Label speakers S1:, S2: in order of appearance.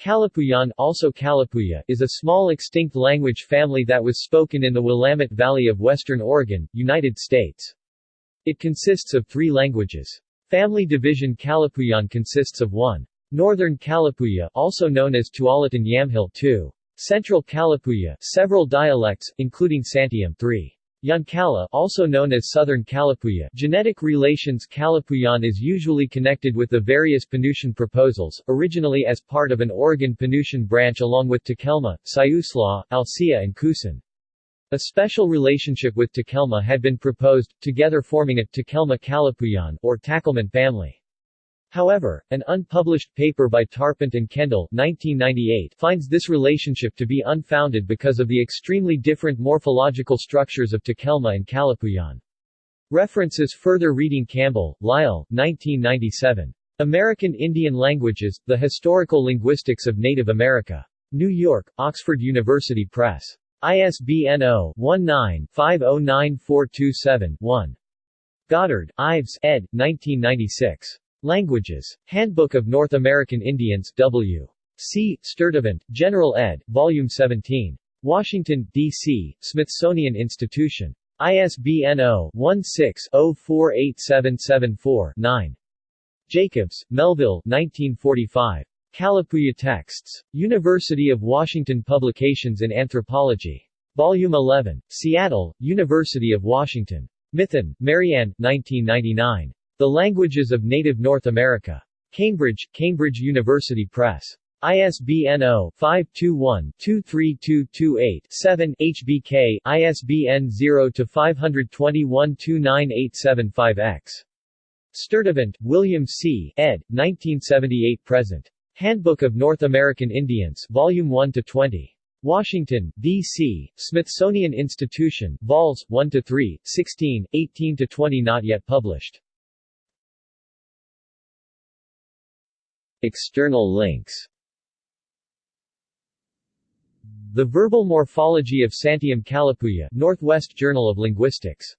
S1: Kalapuyan also Kalapuya is a small extinct language family that was spoken in the Willamette Valley of western Oregon, United States. It consists of three languages. Family division Kalapuyan consists of 1. Northern Kalapuya also known as Tualatin Yamhill 2. Central Kalapuya several dialects, including Santiam 3. Yonkalla also known as Southern Kalapuya genetic relations Kalapuyan is usually connected with the various Penutian proposals, originally as part of an Oregon Penutian branch along with Takelma, Siuslaw, Alsea and Kusan. A special relationship with Takelma had been proposed, together forming a Takelma Kalapuyan or Takelman family. However, an unpublished paper by Tarpent and Kendall 1998 finds this relationship to be unfounded because of the extremely different morphological structures of Takelma and Kalapuyan. References Further reading Campbell, Lyle, 1997. American Indian Languages, The Historical Linguistics of Native America. New York, Oxford University Press. ISBN 0-19-509427-1. Goddard, Ives, ed. 1996. Languages. Handbook of North American Indians, W. C. Sturtevant, General ed., Volume 17. Washington, D.C., Smithsonian Institution. ISBN 0-16-048774-9. Jacobs, Melville 1945. Kalapuya Texts. University of Washington Publications in Anthropology. Volume 11. Seattle, University of Washington. Mithun, Marianne, 1999. The Languages of Native North America. Cambridge, Cambridge University Press. ISBN 0-521-23228-7 HBK, ISBN 0-521-29875-X. Sturtevant, William C., ed., 1978-present. Handbook of North American Indians, Volume 1-20. Washington, D.C., Smithsonian Institution, Vols. 1-3, 16, 18-20 not yet published. External links. The Verbal Morphology of Santiam Kalapuya Northwest Journal of Linguistics